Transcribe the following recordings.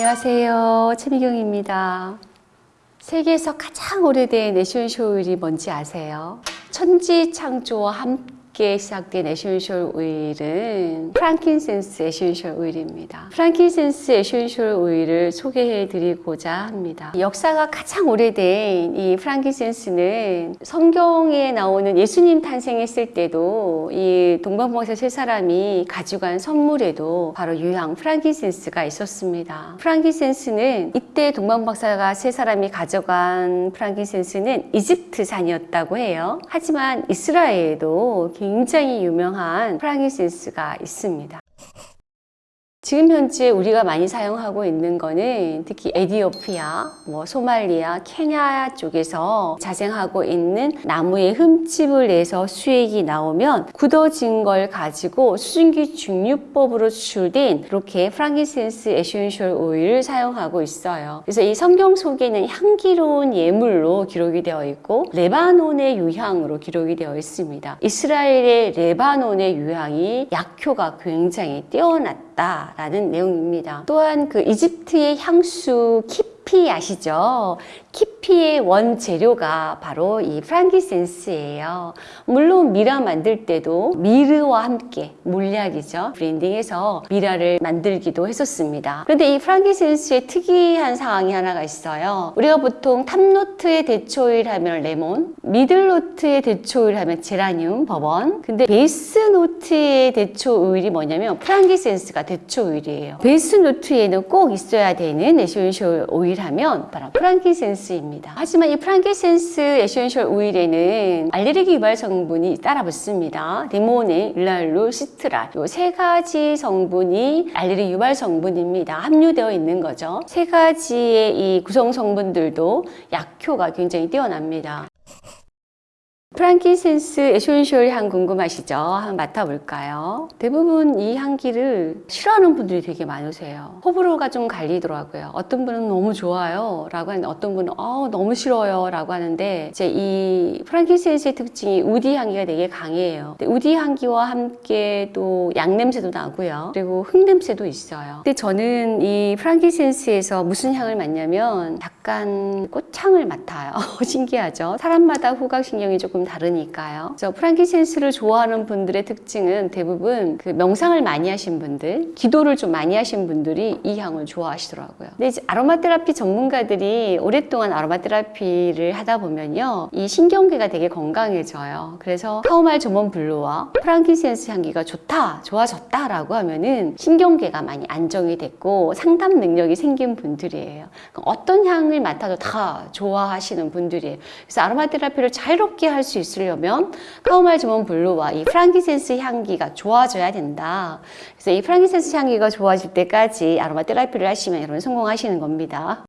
안녕하세요. 최미경입니다. 세계에서 가장 오래된 essential 오일이 뭔지 아세요? 천지 창조와 함께 시작된 essential 오일은 frankincense essential 오일입니다. frankincense essential 오일을 소개해 드리고자 합니다. 역사가 가장 오래된 이 frankincense는 성경에 나오는 예수님 탄생했을 때도 이 동방박사 세 사람이 가져간 선물에도 바로 유향 frankincense가 있었습니다. 프랑킨센스는 이때 동방박사가 세 사람이 가져간 frankincense는 이집트산이었다고 해요. 하지만 이스라엘에도 굉장히 유명한 frankincense가 있습니다. 지금 현재 우리가 많이 사용하고 있는 거는 특히 에디오피아, 뭐 소말리아, 케냐 쪽에서 자생하고 있는 나무의 흠집을 내서 수액이 나오면 굳어진 걸 가지고 수증기 증류법으로 추출된 이렇게 frankincense essential 오일을 사용하고 있어요. 그래서 이 성경 속에는 향기로운 예물로 기록이 되어 있고 레바논의 유향으로 기록이 되어 있습니다. 이스라엘의 레바논의 유향이 약효가 굉장히 뛰어났다. 라는 내용입니다. 또한 그 이집트의 향수 Kyphi 아시죠? Kyphi의 원재료가 바로 이 frankincense예요. 물론 미라 만들 때도 myrrh와 함께 몰약이죠. blending해서 미라를 만들기도 했었습니다. 그런데 이 frankincense의 특이한 상황이 하나가 있어요. 우리가 보통 top note의 대표 오일 하면 레몬, middle note의 대표 오일 하면 제라늄, 버번. 근데 base note의 대표 오일이 뭐냐면 frankincense가 대표 오일이에요. base note에는 꼭 있어야 되는 essential 오일 하면 바로 frankin cense입니다. 하지만 이 frankincense essential 오일에는 알레르기 유발 성분이 따라 붙습니다. limonene, linalool, citral 이 세 가지 성분이 알레르기 유발 성분입니다. 함유되어 있는 거죠. 세 가지의 이 구성 성분들도 약효가 굉장히 뛰어납니다. frankincense essential 향 궁금하시죠? 한번 맡아볼까요? 대부분 이 향기를 싫어하는 분들이 되게 많으세요. 호불호가 좀 갈리더라고요. 어떤 분은 너무 좋아요 라고 하는데 어떤 분은 어, 너무 싫어요 라고 하는데 이제 이 frankincense의 특징이 woody 향기가 되게 강해요. woody 향기와 함께 또 양냄새도 나고요. 그리고 흙냄새도 있어요. 근데 저는 이 프랑키센스에서 무슨 향을 맡냐면 약간 꽃향을 맡아요. 신기하죠? 사람마다 후각신경이 조금 다르니까요. 그래서 프랑키센스를 좋아하는 분들의 특징은 대부분 그 명상을 많이 하신 분들, 기도를 좀 많이 하신 분들이 이 향을 좋아하시더라고요. 근데 이제 아로마 테라피 전문가들이 오랫동안 아로마 테라피를 하다 보면요. 이 신경계가 되게 건강해져요. 그래서 카오말 조몬 블루와 프랑키센스 향기가 좋다, 좋아졌다 라고 하면은 신경계가 많이 안정이 됐고 상담 능력이 생긴 분들이에요. 어떤 향을 맡아도 다 좋아하시는 분들이에요. 그래서 aromatherapy를 자유롭게 할수 있으려면 chamomile German blue와 이 frankincense 향기가 좋아져야 된다. 그래서 이 frankincense 향기가 좋아질 때까지 aromatherapy를 하시면 여러분 성공하시는 겁니다.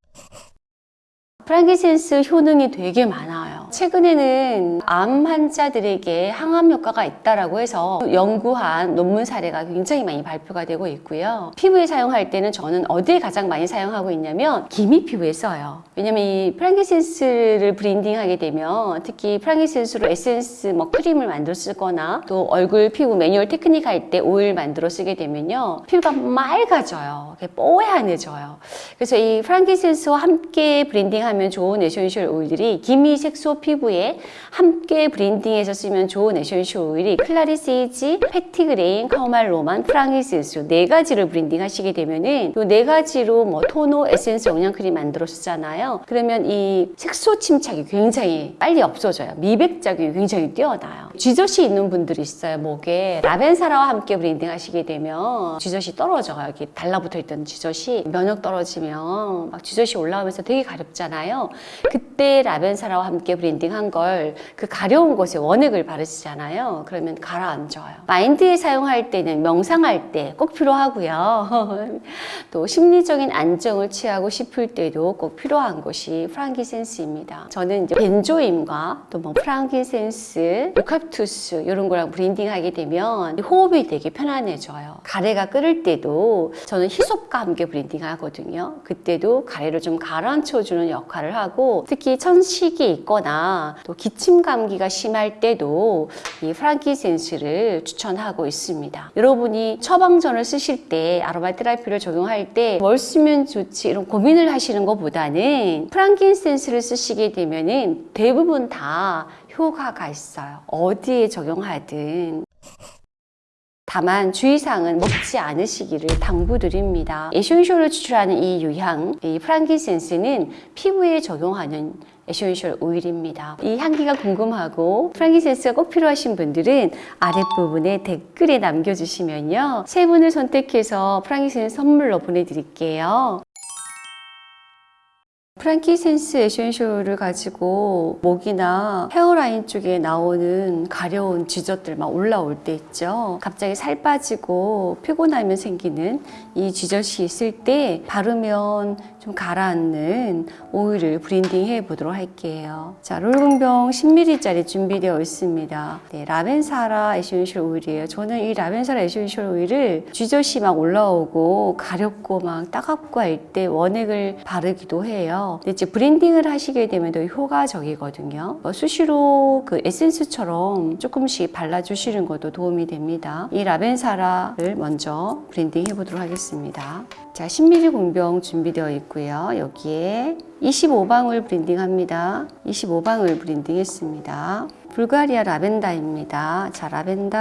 frankincense 효능이 되게 많아요. 최근에는 암 환자들에게 항암 효과가 있다라고 해서 연구한 논문 사례가 굉장히 많이 발표가 되고 있고요. 피부에 사용할 때는 저는 어디에 가장 많이 사용하고 있냐면 기미 피부에 써요. 왜냐면 이 frankincense를 blending하게 되면 특히 frankincense로 에센스 뭐 크림을 만들어 쓰거나 또 얼굴 피부 매뉴얼 테크닉 할 때 오일 만들어 쓰게 되면요. 피부가 맑아져요. 뽀얀해져요. 그래서 이 frankincense와 함께 blending하면 하면 좋은 essential 오일들이 기미 색소 피부에 함께 blending해서 쓰면 좋은 essential 오일이 clary sage, petitgrain, chamomile Roman, frankincense 네 가지를 blending 하시게 되면은 이네 가지로 뭐 토너, 에센스, 영양크림 만들어 쓰잖아요. 그러면 이 색소 침착이 굉장히 빨리 없어져요. 미백 작용이 굉장히 뛰어나요. 쥐젖이 있는 분들이 있어요. 목에 ravensara와 함께 blending 하시게 되면 쥐젖이 떨어져요. 이렇게 달라붙어 있던 쥐젖이 면역 떨어지면 막 쥐젖이 올라오면서 되게 가렵잖아요. 그때 ravensara와 함께 blending 한 걸 그 가려운 곳에 원액을 바르시잖아요. 그러면 가라앉아요. 마인드에 사용할 때는 명상할 때 꼭 필요하고요. 또 심리적인 안정을 취하고 싶을 때도 꼭 필요한 것이 frankincense입니다. 저는 이제 benzoin과 또 뭐 frankincense, blue spruce 이런 거랑 blending하게 되면 호흡이 되게 편안해져요. 가래가 끓을 때도 저는 hyssop과 함께 blending하거든요. 그때도 가래를 좀 가라앉혀주는 역할을 하고 특히 천식이 있거나 또 기침 감기가 심할 때도 이 프랑키센스를 추천하고 있습니다. 여러분이 처방전을 쓰실 때 아로마 테라피를 적용할 때 뭘 쓰면 좋지 이런 고민을 하시는 것보다는 프랑킨센스를 쓰시게 되면은 대부분 다 효과가 있어요. 어디에 적용하든. 다만 주의사항은 먹지 않으시기를 당부드립니다. 에센셜을 추출하는 이 유향, 이 프랑키센스는 피부에 적용하는 essential 오일입니다. 이 향기가 궁금하고 frankincense가 꼭 필요하신 분들은 아랫부분에 댓글에 남겨주시면요. 세 분을 선택해서 frankincense 선물로 보내드릴게요. frankincense essential을 가지고 목이나 hairline 쪽에 나오는 가려운 쥐젖들 막 올라올 때 있죠. 갑자기 살 빠지고 피곤하면 생기는 이 쥐젖이 있을 때 바르면 좀 가라앉는 오일을 블렌딩 해 보도록 할게요. 자, 롤공병 10ml짜리 준비되어 있습니다. 네, 라벤사라 에센셜 오일이에요. 저는 이 라벤사라 에센셜 오일을 쥐젖이 막 올라오고 가렵고 막 따갑고 할 때 원액을 바르기도 해요. 근데 이제 블렌딩을 하시게 되면 더 효과적이거든요. 어, 수시로 그 에센스처럼 조금씩 발라주시는 것도 도움이 됩니다. 이 라벤사라를 먼저 블렌딩 해보도록 하겠습니다. 자, 10ml 공병 준비되어 있고요. 여기에 25방울 블렌딩합니다. 25방울 블렌딩했습니다. 불가리아 라벤더입니다. 자, 라벤더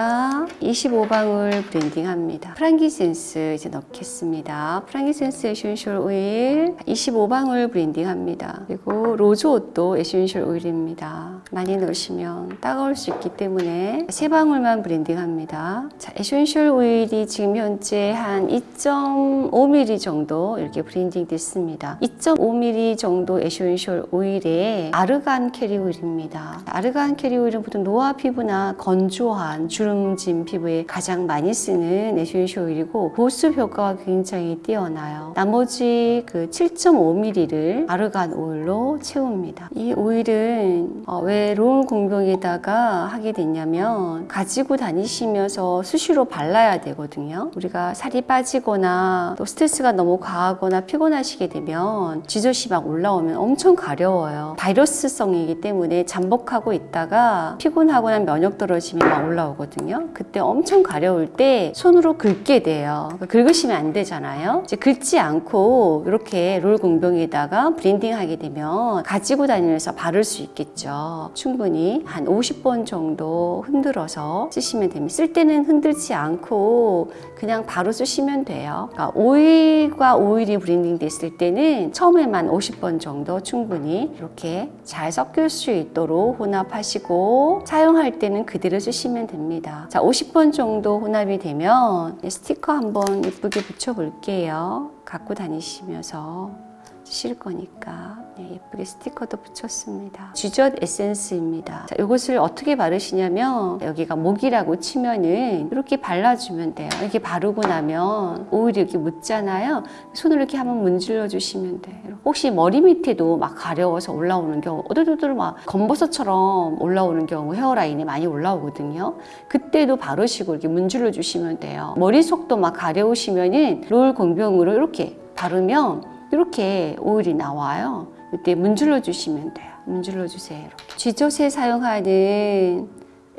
25방울 블렌딩합니다. 프랑킨센스 이제 넣겠습니다. 프랑킨센스 에센셜 오일 25방울 블렌딩합니다. 그리고 rose otto 에센셜 오일입니다. 많이 넣으시면 따가울 수 있기 때문에 세 방울만 블렌딩합니다. 자, 에센셜 오일이 지금 현재 한 2.5ml 정도 이렇게 블렌딩 됐습니다. 2.5ml 정도 에센셜 오일에 아르간 캐리어 오일입니다. 아르간 캐리어 오일은 보통 노화 피부나 건조한 주름진 피부에 가장 많이 쓰는 에센셜 오일이고 보습 효과가 굉장히 뛰어나요. 나머지 그 7.5ml를 아르간 오일로 채웁니다. 이 오일은 어, 왜 롤 공병에다가 하게 됐냐면 가지고 다니시면서 수시로 발라야 되거든요. 우리가 살이 빠지거나 또 스트레스가 너무 과하거나 피곤하시게 되면 쥐젖이 막 올라오면 엄청 가려워요. 바이러스성이기 때문에 잠복하고 있다가 피곤하거나 면역 떨어지면 막 올라오거든요. 그때 엄청 가려울 때 손으로 긁게 돼요. 그러니까 긁으시면 안 되잖아요. 이제 긁지 않고 이렇게 롤 공병에다가 블렌딩 하게 되면 가지고 다니면서 바를 수 있겠죠. 충분히 한 50번 정도 흔들어서 쓰시면 됩니다. 쓸 때는 흔들지 않고 그냥 바로 쓰시면 돼요. 그러니까 오일과 오일이 블렌딩 됐을 때는 처음에만 50번 정도 충분히 이렇게 잘 섞일 수 있도록 혼합하시고 사용할 때는 그대로 쓰시면 됩니다. 자, 50번 정도 혼합이 되면 스티커 한번 예쁘게 붙여볼게요. 갖고 다니시면서 쓰실 거니까 네, 예쁘게 스티커도 붙였습니다. 쥐젖 에센스입니다. 자, 이것을 어떻게 바르시냐면 여기가 목이라고 치면은 이렇게 발라주면 돼요. 이렇게 바르고 나면 오일이 이렇게 묻잖아요. 손으로 이렇게 한번 문질러 주시면 돼요. 혹시 머리 밑에도 막 가려워서 올라오는 경우 오들오들 막 검버섯처럼 올라오는 경우 헤어라인이 많이 올라오거든요. 그때도 바르시고 이렇게 문질러 주시면 돼요. 머리 속도 막 가려우시면은 롤 공병으로 이렇게 바르면 이렇게 오일이 나와요. 이때 문질러 주시면 돼요. 문질러 주세요. 이렇게. 쥐젖에 사용하는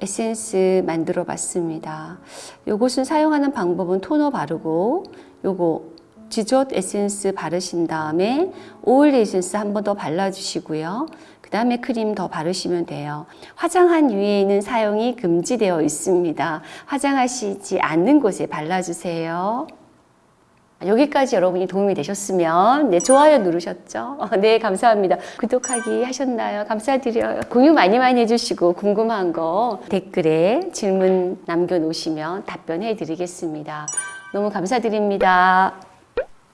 에센스 만들어 봤습니다. 요것은 사용하는 방법은 토너 바르고 요거 쥐젖 에센스 바르신 다음에 오일 에센스 한 번 더 발라주시고요. 그 다음에 크림 더 바르시면 돼요. 화장한 위에는 사용이 금지되어 있습니다. 화장하시지 않는 곳에 발라주세요. 여기까지 여러분이 도움이 되셨으면 네, 좋아요 누르셨죠? 어, 네 감사합니다. 구독하기 하셨나요? 감사드려요. 공유 많이 많이 해주시고 궁금한 거 댓글에 질문 남겨놓으시면 답변해 드리겠습니다. 너무 감사드립니다.